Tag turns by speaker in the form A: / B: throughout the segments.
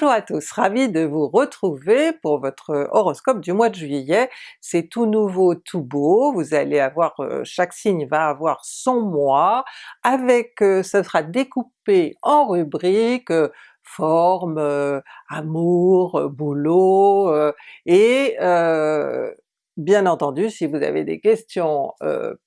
A: Bonjour à tous, ravi de vous retrouver pour votre horoscope du mois de juillet. C'est tout nouveau, tout beau, vous allez avoir, euh, chaque signe va avoir son mois, avec, euh, ce sera découpé en rubriques, euh, forme, amour, boulot, et Bien entendu, si vous avez des questions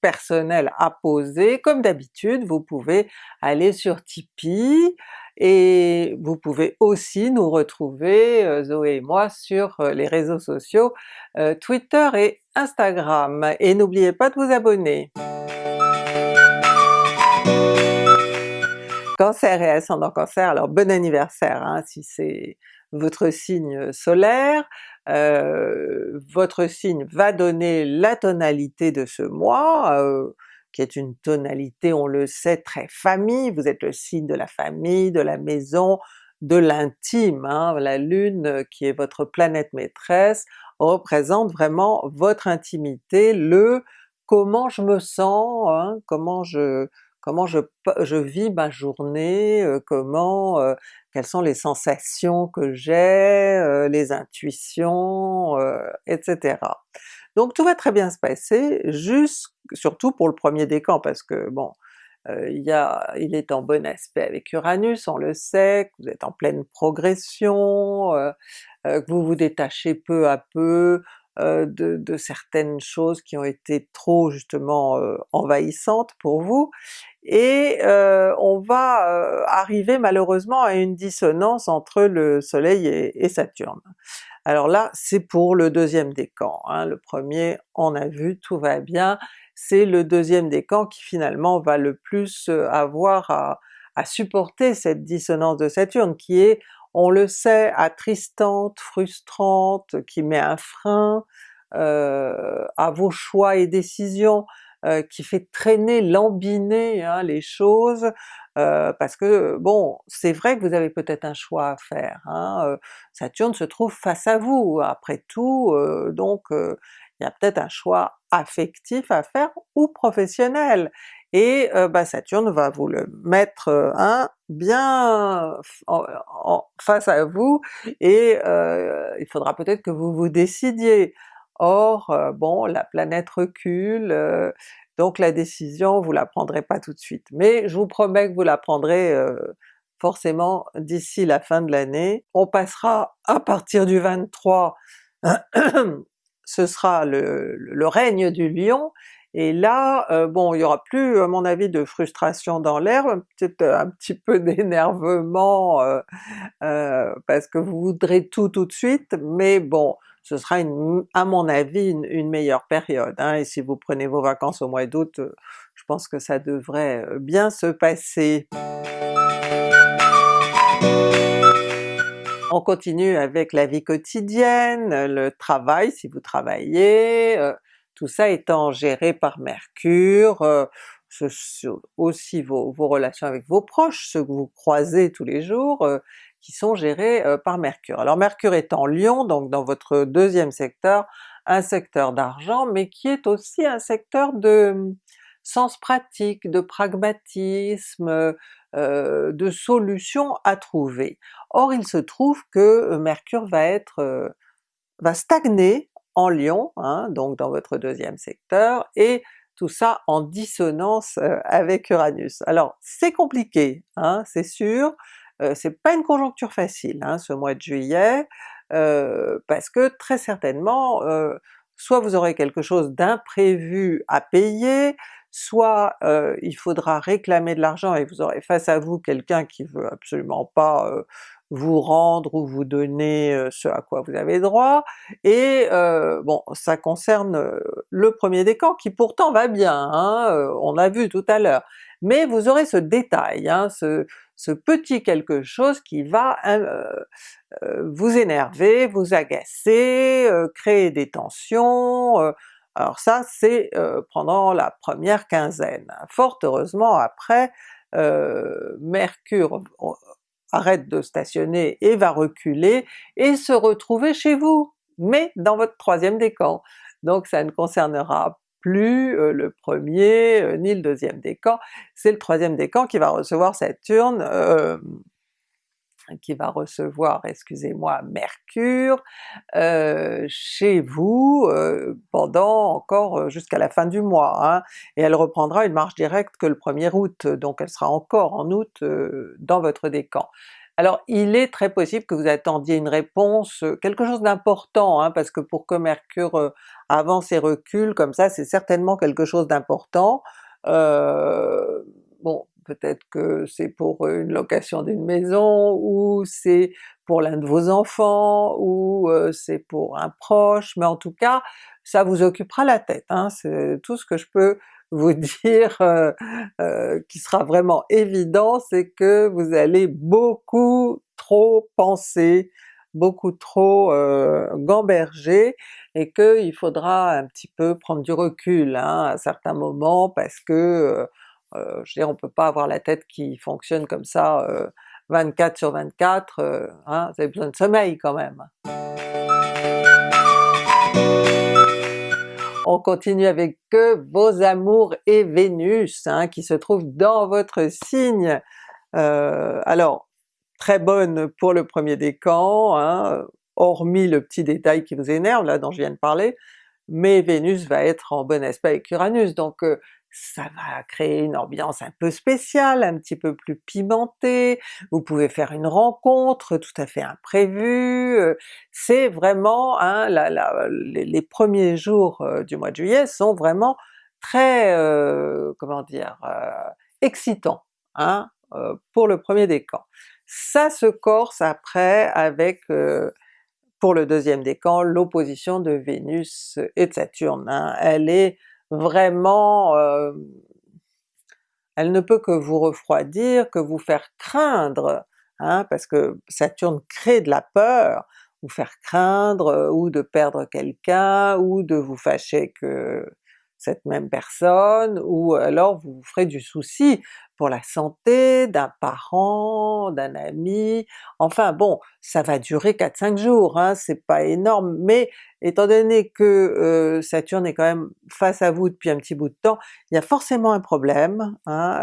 A: personnelles à poser, comme d'habitude, vous pouvez aller sur Tipeee, et vous pouvez aussi nous retrouver, euh, Zoé et moi, sur euh, les réseaux sociaux euh, Twitter et Instagram. Et n'oubliez pas de vous abonner! Cancer et ascendant Cancer, alors bon anniversaire hein, si c'est votre signe solaire, votre signe va donner la tonalité de ce mois, qui est une tonalité, on le sait, très famille, vous êtes le signe de la famille, de la maison, de l'intime, hein. la Lune euh, qui est votre planète maîtresse représente vraiment votre intimité, le comment je me sens, hein, comment je comment je, je, vis ma journée, euh, comment, euh, quelles sont les sensations que j'ai, les intuitions, etc. Donc tout va très bien se passer, juste, surtout pour le premier décan, parce que bon, euh, il, y a, il est en bon aspect avec Uranus, on le sait, vous êtes en pleine progression, euh, euh, que vous vous détachez peu à peu de, de, certaines choses qui ont été trop justement envahissantes pour vous, et on va arriver malheureusement à une dissonance entre le soleil et Saturne. Alors là, c'est pour le deuxième décan, hein. le premier on a vu, tout va bien, c'est le deuxième décan qui finalement va le plus euh, avoir à, supporter cette dissonance de Saturne qui est, on le sait, attristante, frustrante, qui met un frein euh, à vos choix et décisions, euh, qui fait traîner, lambiner hein, les choses, euh, parce que bon, c'est vrai que vous avez peut-être un choix à faire, hein, Saturne se trouve face à vous. Après tout, donc il y a peut-être un choix affectif à faire ou professionnel, et bah Saturne va vous le mettre hein, bien en, face à vous, et il faudra peut-être que vous vous décidiez. Or, euh, bon, la planète recule, euh, donc la décision vous la prendrez pas tout de suite. Mais je vous promets que vous la prendrez euh, forcément d'ici la fin de l'année. On passera à partir du 23, ce sera le, règne du lion, et là, bon, il y aura plus à mon avis de frustration dans l'air, peut-être un petit peu d'énervement parce que vous voudrez tout tout de suite, mais bon, ce sera à mon avis une, meilleure période, hein, et si vous prenez vos vacances au mois d'août, euh, je pense que ça devrait euh, bien se passer. On continue avec la vie quotidienne, le travail si vous travaillez, euh, tout ça étant géré par Mercure, aussi vos, relations avec vos proches, ceux que vous croisez tous les jours, qui sont gérés euh, par Mercure. Alors Mercure est en Lion, donc dans votre deuxième secteur, un secteur d'argent, mais qui est aussi un secteur de hum, sens pratique, de pragmatisme, euh, de solutions à trouver. Or il se trouve que Mercure va être euh, va stagner en Lion, hein, donc dans votre deuxième secteur, et tout ça en dissonance avec Uranus. Alors c'est compliqué, hein, c'est sûr, euh, c'est pas une conjoncture facile hein, ce mois de juillet, euh, parce que très certainement, euh, soit vous aurez quelque chose d'imprévu à payer, soit il faudra réclamer de l'argent et vous aurez face à vous quelqu'un qui veut absolument pas vous rendre ou vous donner ce à quoi vous avez droit, et bon ça concerne le premier décan qui pourtant va bien, hein, on l'a vu tout à l'heure, mais vous aurez ce détail, hein, ce, petit quelque chose qui va euh, euh, vous énerver, vous agacer, euh, créer des tensions, alors ça c'est pendant la première quinzaine. Fort heureusement après, Mercure arrête de stationner et va reculer et se retrouver chez vous, mais dans votre troisième décan. Donc ça ne concernera plus euh, le premier euh, ni le deuxième décan, c'est le troisième décan qui va recevoir Saturne euh, qui va recevoir, excusez-moi, Mercure euh, chez vous euh, pendant encore jusqu'à la fin du mois, hein, et elle reprendra une marche directe que le 1er août, donc elle sera encore en août dans votre décan. Alors il est très possible que vous attendiez une réponse, quelque chose d'important, hein, parce que pour que Mercure avance et recule comme ça, c'est certainement quelque chose d'important. Euh, bon, peut-être que c'est pour une location d'une maison, ou c'est pour l'un de vos enfants, ou c'est pour un proche, mais en tout cas ça vous occupera la tête, hein, c'est tout ce que je peux vous dire euh, euh, qui sera vraiment évident, c'est que vous allez beaucoup trop penser, beaucoup trop euh, gamberger, et qu'il faudra un petit peu prendre du recul hein, à certains moments parce que euh, je veux dire, on peut pas avoir la tête qui fonctionne comme ça 24 sur 24, hein, vous avez besoin de sommeil quand même. On continue avec vos amours et Vénus hein, qui se trouve dans votre signe. Euh, alors, très bonne pour le premier décan, hein, hormis le petit détail qui vous énerve là dont je viens de parler, mais Vénus va être en bon aspect avec Uranus, donc euh, ça va créer une ambiance un peu spéciale, un petit peu plus pimentée, vous pouvez faire une rencontre tout à fait imprévue, c'est vraiment hein, les, premiers jours du mois de juillet sont vraiment très, euh, comment dire, excitants hein, pour le premier décan. Ça se corse après avec pour le deuxième décan l'opposition de Vénus et de Saturne. Hein. Elle est vraiment euh, elle ne peut que vous refroidir, que vous faire craindre, hein, parce que Saturne crée de la peur, vous faire craindre euh, ou de perdre quelqu'un, ou de vous fâcher que cette même personne, ou alors vous vous ferez du souci pour la santé d'un parent, d'un ami, enfin bon, ça va durer 4-5 jours, hein, c'est pas énorme, mais étant donné que Saturne est quand même face à vous depuis un petit bout de temps, il y a forcément un problème hein,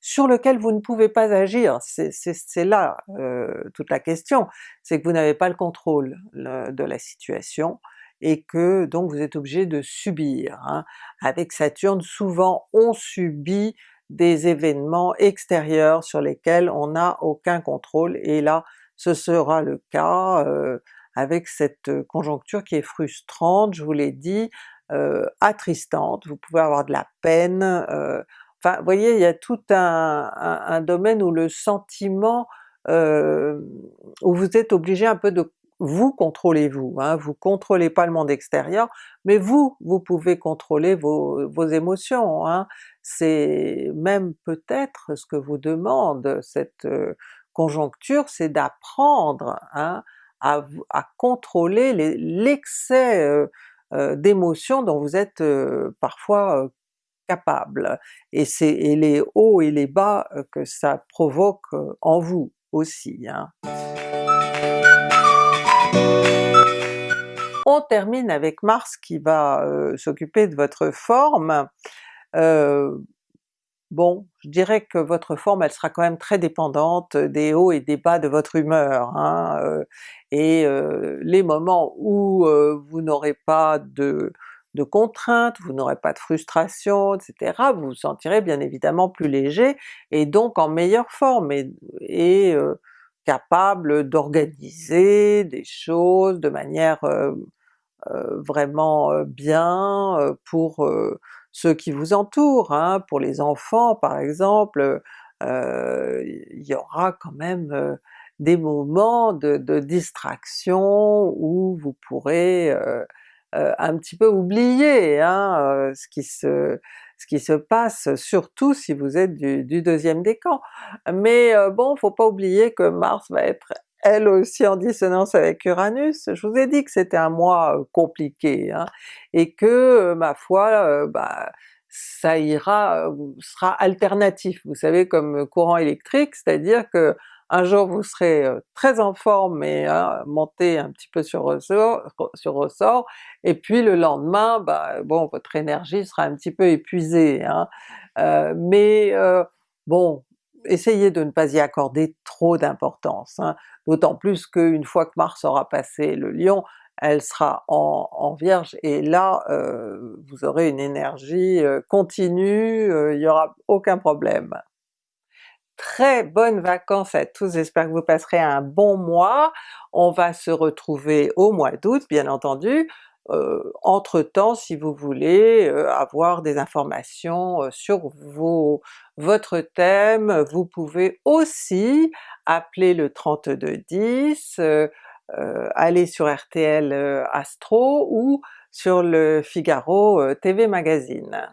A: sur lequel vous ne pouvez pas agir, c'est là toute la question, c'est que vous n'avez pas le contrôle de la situation, et que donc vous êtes obligé de subir. Hein. Avec Saturne, souvent on subit des événements extérieurs sur lesquels on n'a aucun contrôle, et là ce sera le cas euh, avec cette conjoncture qui est frustrante, je vous l'ai dit, euh, attristante, vous pouvez avoir de la peine, euh, enfin vous voyez il y a tout un, domaine où le sentiment, où vous êtes obligé un peu de vous contrôlez-vous, hein, vous contrôlez pas le monde extérieur, mais vous, vous pouvez contrôler vos, émotions. Hein. C'est même peut-être ce que vous demande cette euh, conjoncture, c'est d'apprendre hein, à, à, contrôler l'excès euh, euh, d'émotions dont vous êtes parfois capable, et c'est les hauts et les bas que ça provoque en vous aussi. Hein. On termine avec Mars qui va euh, s'occuper de votre forme. Euh, bon, je dirais que votre forme elle sera quand même très dépendante des hauts et des bas de votre humeur, hein, euh, et les moments où vous n'aurez pas de, contraintes, vous n'aurez pas de frustration, etc., vous vous sentirez bien évidemment plus léger et donc en meilleure forme, et capable d'organiser des choses de manière vraiment euh, bien pour ceux qui vous entourent, hein. pour les enfants par exemple, il y aura quand même des moments de, distraction où vous pourrez un petit peu oublier hein, ce qui se passe, surtout si vous êtes du, deuxième décan. Mais euh, bon, faut pas oublier que Mars va être elle aussi en dissonance avec Uranus, je vous ai dit que c'était un mois euh, compliqué, hein, et que euh, ma foi, bah, ça ira, sera alternatif, vous savez comme courant électrique, c'est-à-dire que un jour vous serez très en forme et hein, monté un petit peu sur ressort, sur ressort, et puis le lendemain, bah, bon votre énergie sera un petit peu épuisée. Hein. mais bon, essayez de ne pas y accorder trop d'importance, hein. d'autant plus qu'une fois que Mars aura passé le Lion, elle sera en, Vierge et là euh, vous aurez une énergie euh, continue, il n'y aura aucun problème. Très bonnes vacances à tous, j'espère que vous passerez un bon mois, on va se retrouver au mois d'août bien entendu, euh, euh, entre-temps, si vous voulez euh, avoir des informations euh, sur vos, votre thème, vous pouvez aussi appeler le 3210, aller sur RTL Astro ou sur le Figaro TV Magazine.